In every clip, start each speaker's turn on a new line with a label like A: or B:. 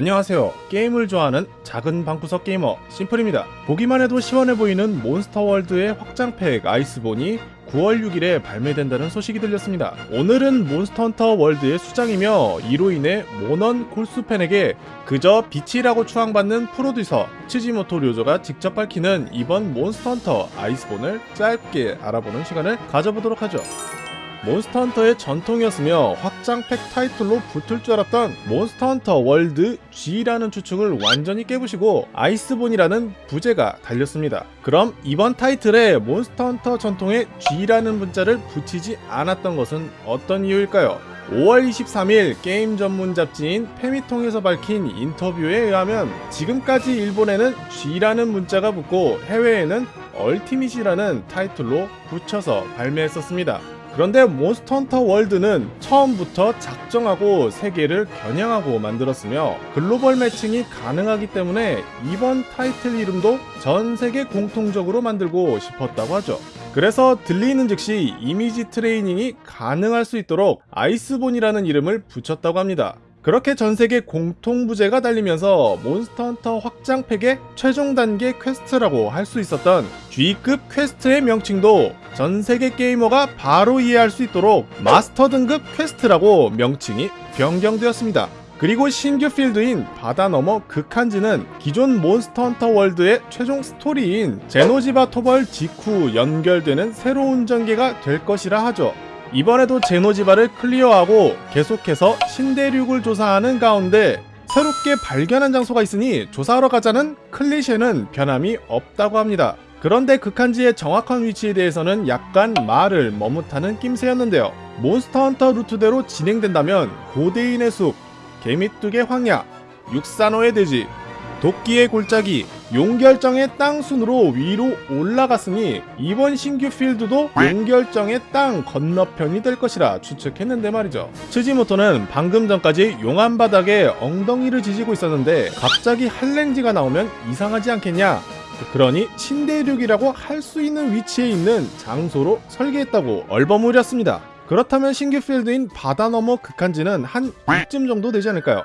A: 안녕하세요. 게임을 좋아하는 작은 방구석 게이머 심플입니다. 보기만 해도 시원해 보이는 몬스터헌터 월드의 확장팩 아이스본이 9월 6일에 발매된다는 소식이 들렸습니다. 오늘은 몬스터헌터 월드의 수장이며 이로 인해 몬헌 골수 팬에게 그저 빛이라고 추앙받는 프로듀서 츠지모토 료조가 직접 밝히는 이번 몬스터헌터 아이스본을 짧게 알아보는 시간을 가져보도록 하죠. 몬스터헌터의 전통이었으며 확장팩 타이틀로 붙을 줄 알았던 몬스터헌터 월드 G라는 추측을 완전히 깨부시고 아이스본이라는 부제가 달렸습니다. 그럼 이번 타이틀에 몬스터헌터 전통의 G라는 문자를 붙이지 않았던 것은 어떤 이유일까요? 5월 23일 게임 전문 잡지인 패미통에서 밝힌 인터뷰에 의하면 지금까지 일본에는 G라는 문자가 붙고 해외에는 Ultimate이라는 타이틀로 붙여서 발매했었습니다. 그런데 몬스터 헌터 월드는 처음부터 작정하고 세계를 겨냥하고 만들었으며 글로벌 매칭이 가능하기 때문에 이번 타이틀 이름도 전 세계 공통적으로 만들고 싶었다고 하죠. 그래서 들리는 즉시 이미지 트레이닝이 가능할 수 있도록 아이스본이라는 이름을 붙였다고 합니다. 그렇게 전세계 공통부제가 달리면서 몬스터헌터 확장팩의 최종 단계 퀘스트라고 할 수 있었던 G급 퀘스트의 명칭도 전세계 게이머가 바로 이해할 수 있도록 마스터 등급 퀘스트라고 명칭이 변경되었습니다. 그리고 신규 필드인 바다 너머 극한지는 기존 몬스터헌터 월드의 최종 스토리인 제노지바 토벌 직후 연결되는 새로운 전개가 될 것이라 하죠. 이번에도 제노지바를 클리어하고 계속해서 신대륙을 조사하는 가운데 새롭게 발견한 장소가 있으니 조사하러 가자는 클리셰는 변함이 없다고 합니다. 그런데 극한지의 정확한 위치에 대해서는 약간 말을 머뭇하는 낌새였는데요. 몬스터 헌터 루트대로 진행된다면 고대인의 숲, 개미둑의 황야, 육산호의 대지, 독기의 골짜기, 용결정의 땅 순으로 위로 올라갔으니 이번 신규 필드도 용결정의 땅 건너편이 될 것이라 추측했는데 말이죠. 츠지모토는 방금 전까지 용암 바닥에 엉덩이를 지지고 있었는데 갑자기 한랭지가 나오면 이상하지 않겠냐? 그러니 신대륙이라고 할 수 있는 위치에 있는 장소로 설계했다고 얼버무렸습니다. 그렇다면 신규 필드인 바다 너머 극한지는 한 이쯤 정도 되지 않을까요?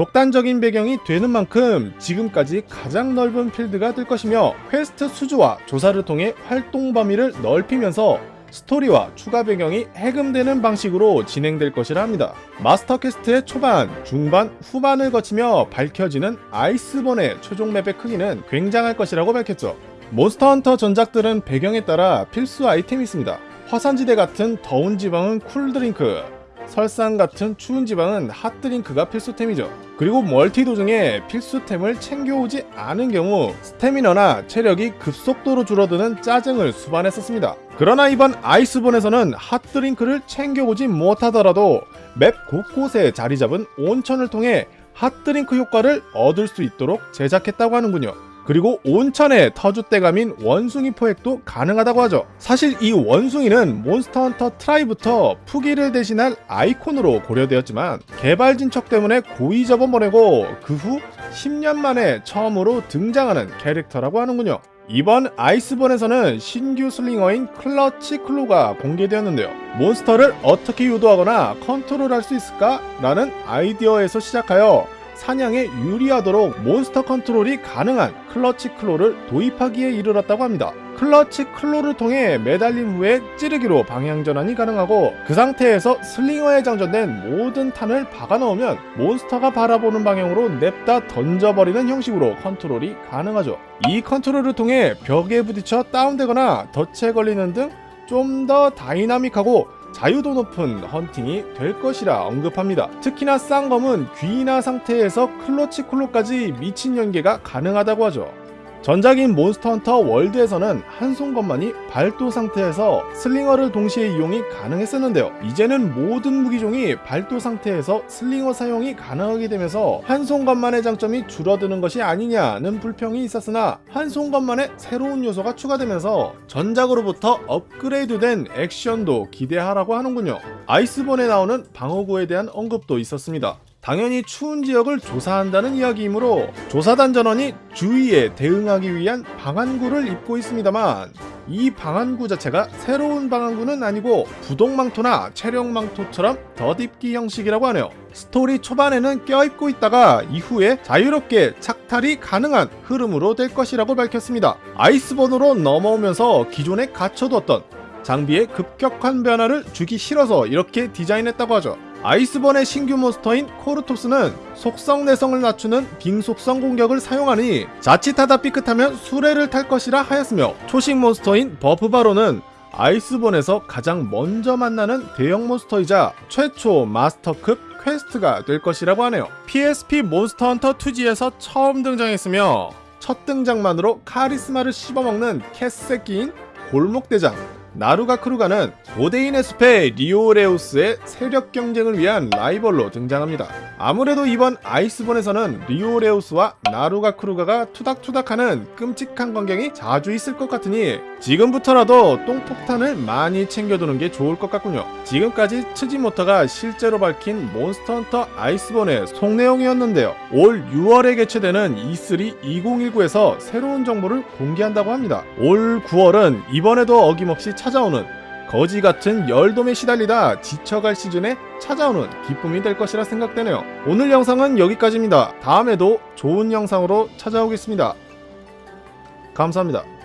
A: 독단적인 배경이 되는 만큼 지금까지 가장 넓은 필드가 될 것이며 퀘스트 수주와 조사를 통해 활동 범위를 넓히면서 스토리와 추가 배경이 해금되는 방식으로 진행될 것이라 합니다. 마스터 퀘스트의 초반, 중반, 후반을 거치며 밝혀지는 아이스본의 최종 맵의 크기는 굉장할 것이라고 밝혔죠. 몬스터 헌터 전작들은 배경에 따라 필수 아이템이 있습니다. 화산지대 같은 더운 지방은 cool drink, 설산 같은 추운 지방은 hot drink가 필수템이죠. 그리고 멀티 도중에 필수템을 챙겨오지 않은 경우 스태미너나 체력이 급속도로 줄어드는 짜증을 수반했었습니다. 그러나 이번 아이스본에서는 hot drink를 챙겨오지 못하더라도 맵 곳곳에 자리 잡은 온천을 통해 hot drink 효과를 얻을 수 있도록 제작했다고 하는군요. 그리고 온천의 터줏대감인 원숭이 포획도 가능하다고 하죠. 사실 이 원숭이는 몬스터헌터 트라이부터 푸기를 대신할 아이콘으로 고려되었지만 개발 진척 때문에 고이 접어버리고 그 후 10년 만에 처음으로 등장하는 캐릭터라고 하는군요. 이번 아이스본에서는 신규 slinger인 clutch claw가 공개되었는데요. 몬스터를 어떻게 유도하거나 컨트롤할 수 있을까? 라는 아이디어에서 시작하여 사냥에 유리하도록 몬스터 컨트롤이 가능한 clutch claw를 도입하기에 이르렀다고 합니다. clutch claw를 통해 매달린 후에 찌르기로 방향 전환이 가능하고 그 상태에서 slinger에 장전된 모든 탄을 박아 넣으면 몬스터가 바라보는 방향으로 냅다 던져버리는 형식으로 컨트롤이 가능하죠. 이 컨트롤을 통해 벽에 부딪혀 다운되거나 덫에 걸리는 등 좀 더 다이나믹하고 자유도 높은 헌팅이 될 것이라 언급합니다. 특히나 쌍검은 귀인화 상태에서 clutch claw까지 미친 연계가 가능하다고 하죠. 전작인 몬스터 헌터 월드에서는 한손검만이 발도 상태에서 slinger를 동시에 이용이 가능했었는데요. 이제는 모든 무기종이 발도 상태에서 slinger 사용이 가능하게 되면서 한손검만의 장점이 줄어드는 것이 아니냐는 불평이 있었으나 한손검만의 새로운 요소가 추가되면서 전작으로부터 업그레이드된 액션도 기대하라고 하는군요. 아이스본에 나오는 방어구에 대한 언급도 있었습니다. 당연히 추운 지역을 조사한다는 이야기이므로 조사단 전원이 주위에 대응하기 위한 방한구를 입고 있습니다만 이 방안구 자체가 새로운 방안구는 아니고 부동망토나 체력망토처럼 덧입기 형식이라고 하네요. 스토리 초반에는 껴입고 있다가 이후에 자유롭게 착탈이 가능한 흐름으로 될 것이라고 밝혔습니다. 아이스본으로 넘어오면서 기존에 갖춰뒀던 장비에 급격한 변화를 주기 싫어서 이렇게 디자인했다고 하죠. 아이스본의 신규 몬스터인 코르토스는 속성 내성을 낮추는 빙속성 공격을 사용하니 자칫하다 삐끗하면 수레를 탈 것이라 하였으며 초식 몬스터인 바프바로는 아이스본에서 가장 먼저 만나는 대형 몬스터이자 최초 마스터급 퀘스트가 될 것이라고 하네요. PSP 몬스터 헌터 2G에서 처음 등장했으며 첫 등장만으로 카리스마를 씹어먹는 개새끼인 골목대장 나르가쿠르가는 고대인의 숲의 리오레우스의 세력 경쟁을 위한 라이벌로 등장합니다. 아무래도 이번 아이스본에서는 리오레우스와 나르가쿠르가가 투닥투닥하는 끔찍한 광경이 자주 있을 것 같으니 지금부터라도 똥폭탄을 많이 챙겨두는 게 좋을 것 같군요. 지금까지 츠지모토가 실제로 밝힌 몬스터 헌터 아이스본의 속내용이었는데요. 올 6월에 개최되는 E3 2019에서 새로운 정보를 공개한다고 합니다. 올 9월은 이번에도 어김없이 찾아오는 거지 같은 열돔에 시달리다 지쳐갈 시즌에 찾아오는 기쁨이 될 것이라 생각되네요. 오늘 영상은 여기까지입니다. 다음에도 좋은 영상으로 찾아오겠습니다. 감사합니다.